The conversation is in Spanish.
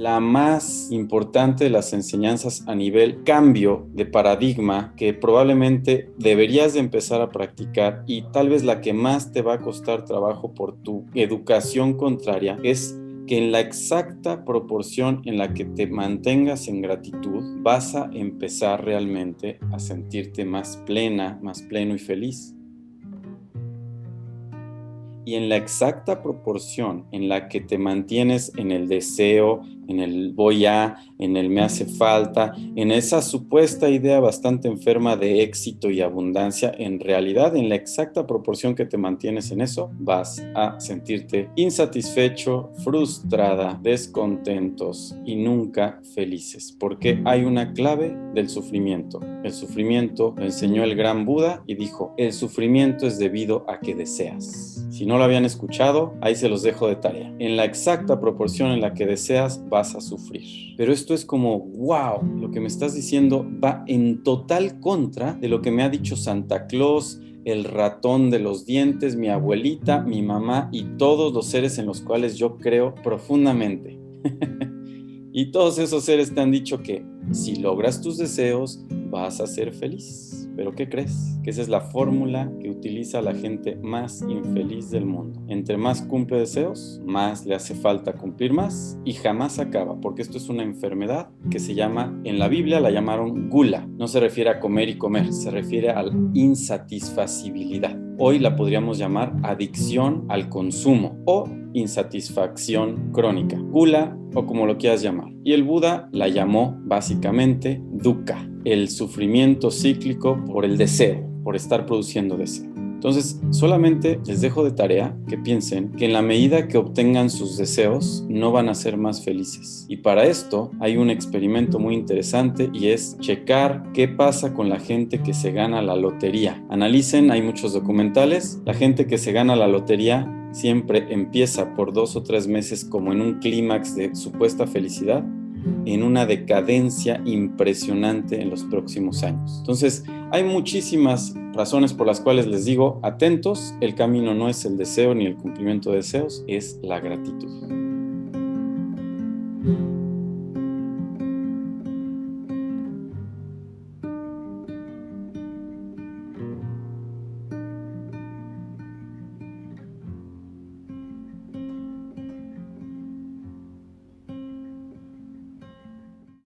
la más importante de las enseñanzas a nivel cambio de paradigma que probablemente deberías de empezar a practicar y tal vez la que más te va a costar trabajo por tu educación contraria es que en la exacta proporción en la que te mantengas en gratitud vas a empezar realmente a sentirte más plena, más pleno y feliz y en la exacta proporción en la que te mantienes en el deseo, en el voy a, en el me hace falta, en esa supuesta idea bastante enferma de éxito y abundancia, en realidad en la exacta proporción que te mantienes en eso, vas a sentirte insatisfecho, frustrada, descontentos y nunca felices, porque hay una clave del sufrimiento. El sufrimiento lo enseñó el gran Buda y dijo, el sufrimiento es debido a que deseas. Si no lo habían escuchado, ahí se los dejo de tarea. En la exacta proporción en la que deseas, vas a sufrir. Pero esto es como, wow, lo que me estás diciendo va en total contra de lo que me ha dicho Santa Claus, el ratón de los dientes, mi abuelita, mi mamá y todos los seres en los cuales yo creo profundamente. y todos esos seres te han dicho que si logras tus deseos, vas a ser feliz. Pero ¿qué crees? Que esa es la fórmula que utiliza la gente más infeliz del mundo. Entre más cumple deseos, más le hace falta cumplir más y jamás acaba, porque esto es una enfermedad que se llama, en la Biblia la llamaron gula. No se refiere a comer y comer, se refiere a la insatisfacibilidad. Hoy la podríamos llamar adicción al consumo o insatisfacción crónica, gula o como lo quieras llamar. Y el Buda la llamó básicamente dukkha, el sufrimiento cíclico por el deseo, por estar produciendo deseo. Entonces, solamente les dejo de tarea que piensen que en la medida que obtengan sus deseos, no van a ser más felices. Y para esto hay un experimento muy interesante y es checar qué pasa con la gente que se gana la lotería. Analicen, hay muchos documentales, la gente que se gana la lotería siempre empieza por dos o tres meses como en un clímax de supuesta felicidad en una decadencia impresionante en los próximos años. Entonces, hay muchísimas razones por las cuales les digo, atentos, el camino no es el deseo ni el cumplimiento de deseos, es la gratitud.